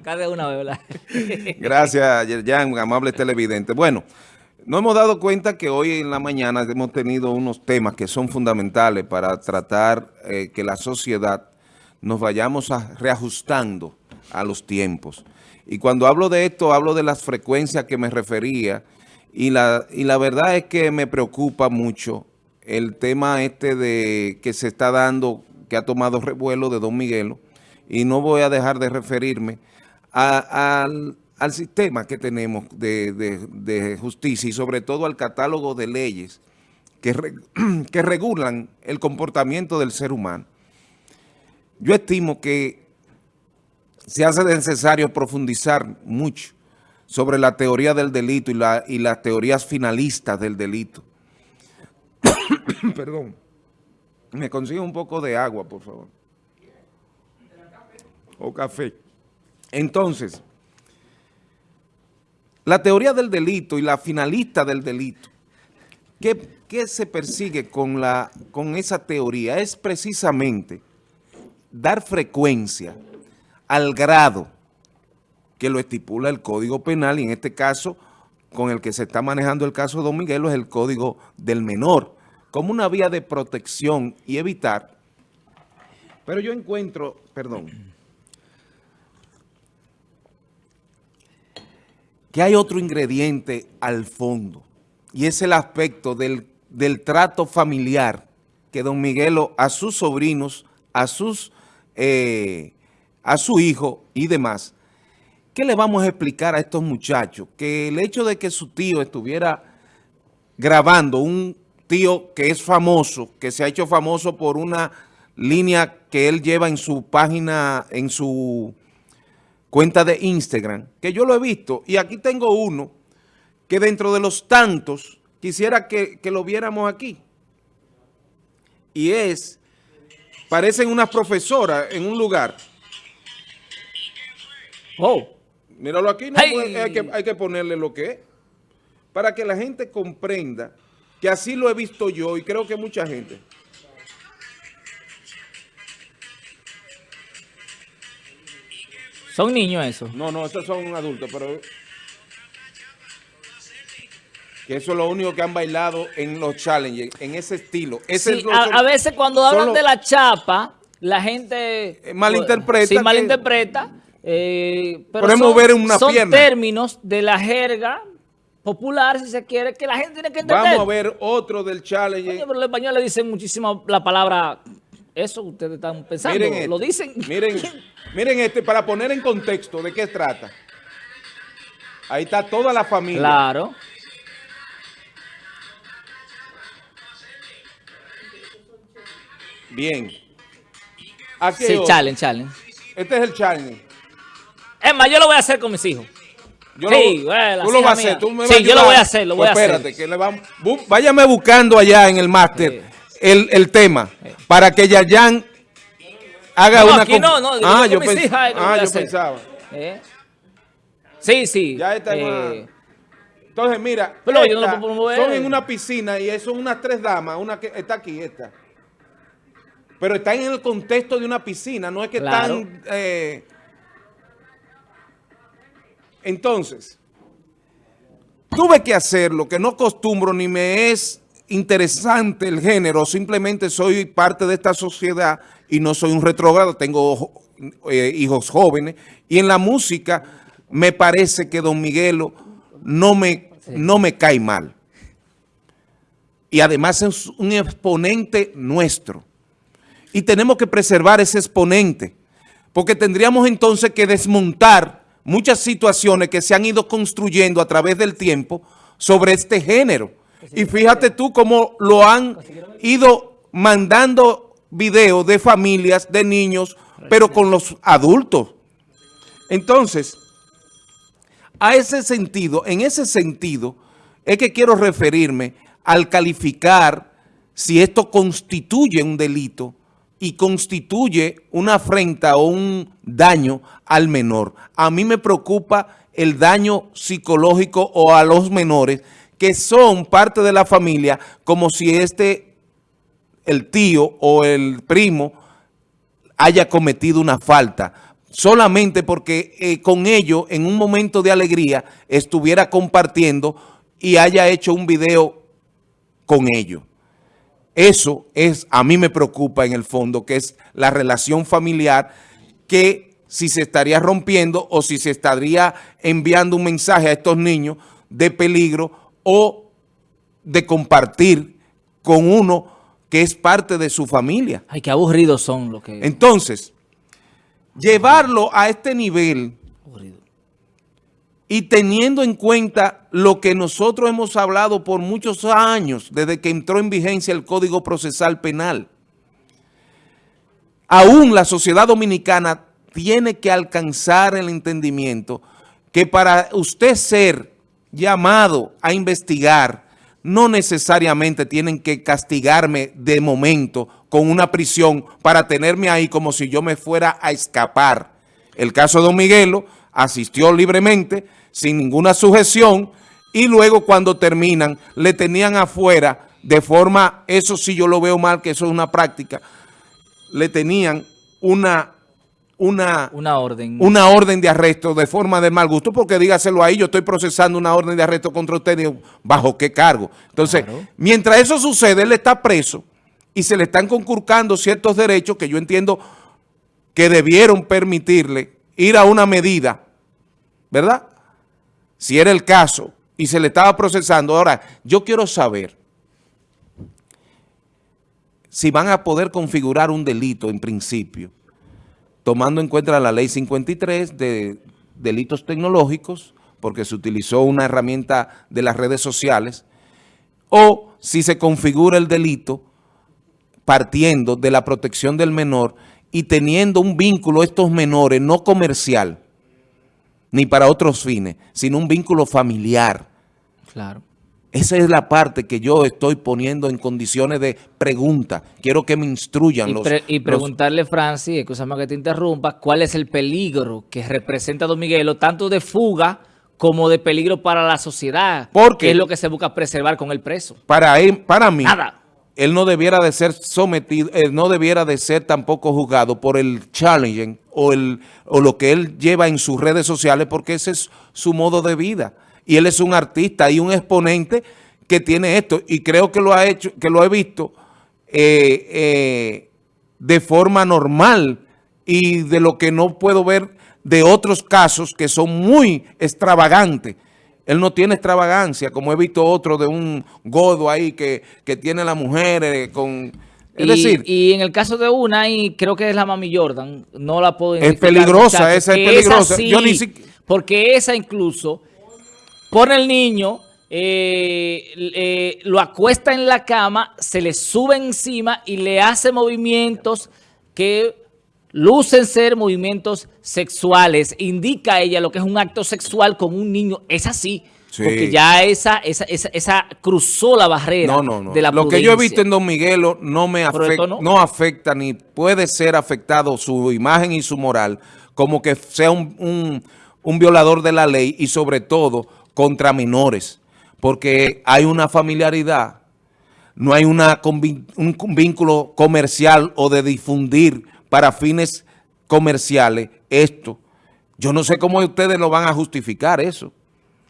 arrancar una. Gracias, Yerjan, amable televidente. Bueno, nos hemos dado cuenta que hoy en la mañana hemos tenido unos temas que son fundamentales para tratar eh, que la sociedad nos vayamos reajustando a los tiempos. Y cuando hablo de esto, hablo de las frecuencias que me refería y la, y la verdad es que me preocupa mucho el tema este de que se está dando, que ha tomado revuelo de Don Miguelo, y no voy a dejar de referirme al, sistema que tenemos de, justicia y sobre todo al catálogo de leyes que, que regulan el comportamiento del ser humano. Yo estimo que se hace necesario profundizar mucho sobre la teoría del delito y, la, y las teorías finalistas del delito. Perdón. Me consigo un poco de agua, por favor o café. Entonces, la teoría del delito y la finalista del delito, ¿qué, se persigue con, la, con esa teoría? Es precisamente dar frecuencia al grado que lo estipula el Código Penal y en este caso, con el que se está manejando el caso Don Miguelo, es el Código del Menor, como una vía de protección y evitar. Pero yo encuentro, perdón, que hay otro ingrediente al fondo y es el aspecto del, trato familiar que don Miguelo a sus sobrinos, a, sus, eh, a su hijo y demás. ¿Qué le vamos a explicar a estos muchachos? Que el hecho de que su tío estuviera grabando, un tío que es famoso, que se ha hecho famoso por una línea que él lleva en su página, en su cuenta de Instagram, que yo lo he visto, y aquí tengo uno que dentro de los tantos quisiera que, lo viéramos aquí. Y es, parecen unas profesoras en un lugar. Oh. Míralo aquí, hay, que, hay que ponerle lo que es. Para que la gente comprenda que así lo he visto yo y creo que mucha gente. ¿Son niños esos? No, no, esos son adultos, pero... Que eso es lo único que han bailado en los challenges, en ese estilo. a, veces cuando hablan de la chapa, la gente... Eh, malinterpreta. Sí, malinterpreta. Eh, pero Podemos ver una son términos de la jerga popular, si se quiere, que la gente tiene que entender. Vamos a ver otro del challenge. pero los españoles dicen muchísimo la palabra eso ustedes están pensando, miren lo dicen. Miren, miren este, para poner en contexto de qué trata. Ahí está toda la familia. Claro. Bien. sí, challenge, challenge. Este es el challenge. Es más, yo lo voy a hacer con mis hijos. Yo sí, lo, bueno, tú lo vas a hacer. Tú me sí, yo lo voy a hacer, lo voy a pues hacer. Que le vamos, váyame buscando allá en el máster el, el tema para que Yayan haga no, una... Aquí no, no, ah, yo, ah, yo pensaba. ¿Eh? Sí, sí. Ya está eh... Entonces, mira, Pero esta, yo no lo puedo son en una piscina y son unas tres damas, una que está aquí, esta. Pero están en el contexto de una piscina, no es que están... Eh... Entonces, tuve que hacer lo que no costumbro ni me es interesante el género, simplemente soy parte de esta sociedad y no soy un retrógrado, tengo eh, hijos jóvenes, y en la música me parece que Don Miguelo no me, no me cae mal. Y además es un exponente nuestro. Y tenemos que preservar ese exponente, porque tendríamos entonces que desmontar muchas situaciones que se han ido construyendo a través del tiempo sobre este género y fíjate tú cómo lo han ido mandando videos de familias, de niños, pero con los adultos. Entonces, a ese sentido, en ese sentido, es que quiero referirme al calificar si esto constituye un delito y constituye una afrenta o un daño al menor. A mí me preocupa el daño psicológico o a los menores que son parte de la familia, como si este, el tío o el primo, haya cometido una falta. solamente porque eh, con ellos en un momento de alegría estuviera compartiendo y haya hecho un video con ellos. Eso es, a mí me preocupa en el fondo, que es la relación familiar que si se estaría rompiendo o si se estaría enviando un mensaje a estos niños de peligro o de compartir con uno que es parte de su familia. Ay, qué aburridos son los que... Entonces, llevarlo a este nivel y teniendo en cuenta lo que nosotros hemos hablado por muchos años, desde que entró en vigencia el Código Procesal Penal, aún la sociedad dominicana tiene que alcanzar el entendimiento que para usted ser llamado a investigar, no necesariamente tienen que castigarme de momento con una prisión para tenerme ahí como si yo me fuera a escapar. El caso de Don Miguelo asistió libremente, sin ninguna sujeción, y luego cuando terminan le tenían afuera de forma, eso sí yo lo veo mal, que eso es una práctica, le tenían una una, una, orden. una orden de arresto de forma de mal gusto, porque dígaselo ahí, yo estoy procesando una orden de arresto contra usted, ¿bajo qué cargo? Entonces, mientras eso sucede, él está preso y se le están conculcando ciertos derechos que yo entiendo que debieron permitirle ir a una medida, ¿verdad? Si era el caso y se le estaba procesando. Ahora, yo quiero saber si van a poder configurar un delito en principio tomando en cuenta la ley 53 de delitos tecnológicos, porque se utilizó una herramienta de las redes sociales, o si se configura el delito partiendo de la protección del menor y teniendo un vínculo estos menores no comercial, ni para otros fines, sino un vínculo familiar. Claro. Esa es la parte que yo estoy poniendo en condiciones de pregunta. Quiero que me instruyan y los... y preguntarle, Francis, escúchame que te interrumpa, ¿cuál es el peligro que representa Don Miguelo, tanto de fuga como de peligro para la sociedad? Porque ¿Qué es lo que se busca preservar con el preso? Para, él, para mí, Nada. él no debiera de ser sometido, él no debiera de ser tampoco juzgado por el challenging o, el, o lo que él lleva en sus redes sociales, porque ese es su modo de vida y él es un artista y un exponente que tiene esto y creo que lo ha hecho, que lo he visto eh, eh, de forma normal y de lo que no puedo ver de otros casos que son muy extravagantes. Él no tiene extravagancia, como he visto otro de un godo ahí que, tiene la mujer eh, con... Es y, decir... Y en el caso de una, y creo que es la Mami Jordan, no la puedo Es peligrosa, esa es peligrosa. Yo ni porque esa incluso pone el niño, eh, eh, lo acuesta en la cama, se le sube encima y le hace movimientos que lucen ser movimientos sexuales. Indica ella lo que es un acto sexual con un niño. Es así. Porque ya esa, esa, esa, cruzó la barrera de la Lo que yo he visto en Don Miguelo no me afecta, no. afecta ni puede ser afectado su imagen y su moral como que sea un, un violador de la ley y sobre todo contra menores, porque hay una familiaridad, no hay una, un vínculo comercial o de difundir para fines comerciales esto. Yo no sé cómo ustedes lo van a justificar eso,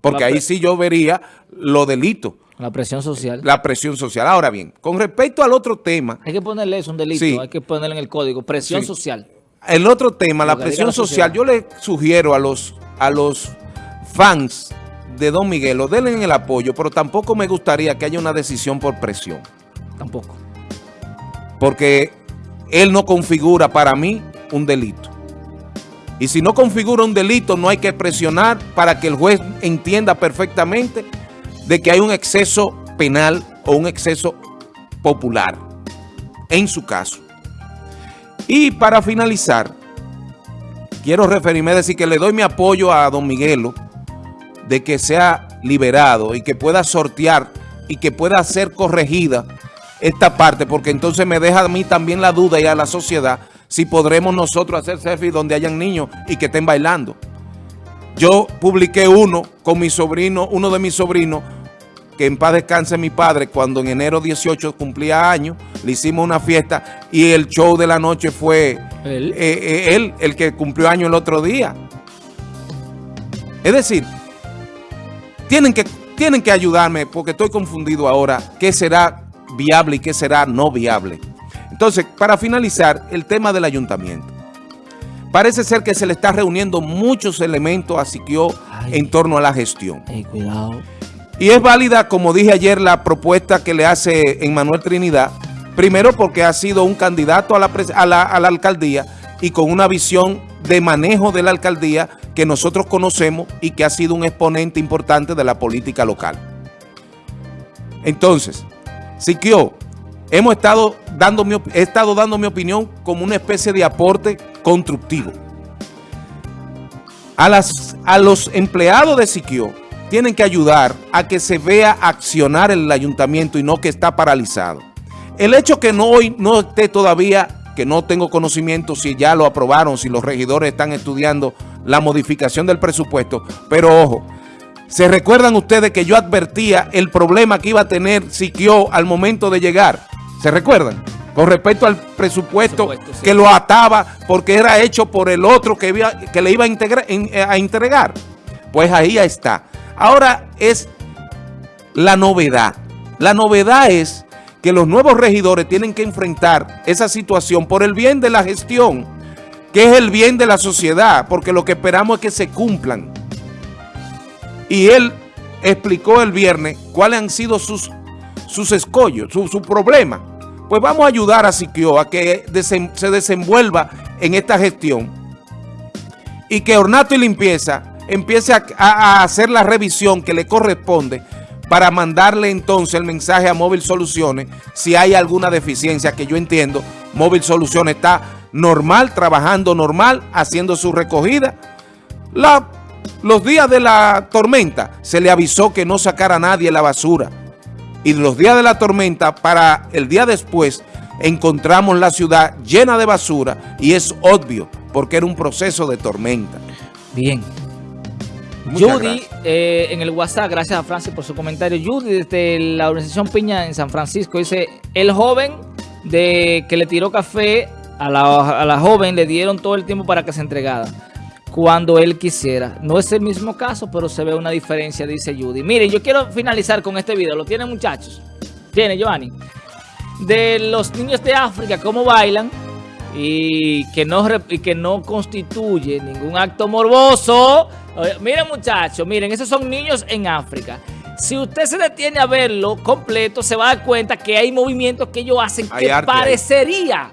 porque ahí sí yo vería lo delito. La presión social. La presión social. Ahora bien, con respecto al otro tema... Hay que ponerle eso, un delito, hay que ponerle en el código, presión social. El otro tema, la presión social, yo le sugiero a los, a los fans de Don Miguelo, denle el apoyo, pero tampoco me gustaría que haya una decisión por presión. Tampoco. Porque él no configura para mí un delito. Y si no configura un delito, no hay que presionar para que el juez entienda perfectamente de que hay un exceso penal o un exceso popular, en su caso. Y para finalizar, quiero referirme a decir que le doy mi apoyo a don Miguelo, de que sea liberado y que pueda sortear y que pueda ser corregida esta parte, porque entonces me deja a mí también la duda y a la sociedad si podremos nosotros hacer selfies donde hayan niños y que estén bailando. Yo publiqué uno con mi sobrino, uno de mis sobrinos, que en paz descanse mi padre, cuando en enero 18 cumplía años, le hicimos una fiesta y el show de la noche fue Él. Eh, eh, él, el que cumplió año el otro día. Es decir, tienen que, tienen que ayudarme porque estoy confundido ahora qué será viable y qué será no viable. Entonces, para finalizar, el tema del ayuntamiento. Parece ser que se le está reuniendo muchos elementos a Siquio en torno a la gestión. cuidado. Y es válida, como dije ayer, la propuesta que le hace Emmanuel Trinidad, primero porque ha sido un candidato a la, a la, a la alcaldía y con una visión de manejo de la alcaldía que nosotros conocemos y que ha sido un exponente importante de la política local. Entonces, Siquio, hemos estado dando mi, he estado dando mi opinión como una especie de aporte constructivo. A, las, a los empleados de Siquio tienen que ayudar a que se vea accionar el ayuntamiento y no que está paralizado. El hecho que no, hoy no esté todavía, que no tengo conocimiento si ya lo aprobaron, si los regidores están estudiando la modificación del presupuesto, pero ojo, ¿se recuerdan ustedes que yo advertía el problema que iba a tener Siquio al momento de llegar? ¿Se recuerdan? Con respecto al presupuesto, que lo ataba porque era hecho por el otro que, que le iba a, integrar, eh, a entregar. Pues ahí está. Ahora es la novedad. La novedad es que los nuevos regidores tienen que enfrentar esa situación por el bien de la gestión, que es el bien de la sociedad, porque lo que esperamos es que se cumplan. Y él explicó el viernes cuáles han sido sus, sus escollos, su, su problema pues vamos a ayudar a Siquio a que se desenvuelva en esta gestión y que Ornato y Limpieza empiece a, hacer la revisión que le corresponde para mandarle entonces el mensaje a Móvil Soluciones si hay alguna deficiencia que yo entiendo. Móvil Soluciones está normal, trabajando normal, haciendo su recogida. Los días de la tormenta se le avisó que no sacara a nadie la basura y los días de la tormenta para el día después encontramos la ciudad llena de basura y es obvio porque era un proceso de tormenta. Bien. Judy, eh, en el WhatsApp, gracias a Francis por su comentario. Judy, desde la organización Piña en San Francisco, dice, el joven de que le tiró café a la, a la joven le dieron todo el tiempo para que se entregara cuando él quisiera. No es el mismo caso, pero se ve una diferencia, dice Judy. Miren, yo quiero finalizar con este video. ¿Lo tienen, muchachos? ¿Tiene, Giovanni? De los niños de África, cómo bailan y que no, y que no constituye ningún acto morboso. Miren, muchachos, miren, esos son niños en África. Si usted se detiene a verlo completo, se va a dar cuenta que hay movimientos que ellos hacen que parecería,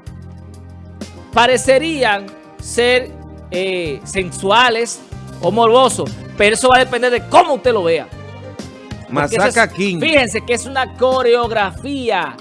parecerían ser eh, sensuales o morbosos, pero eso va a depender de cómo usted lo vea. Masaca King. Fíjense que es una coreografía.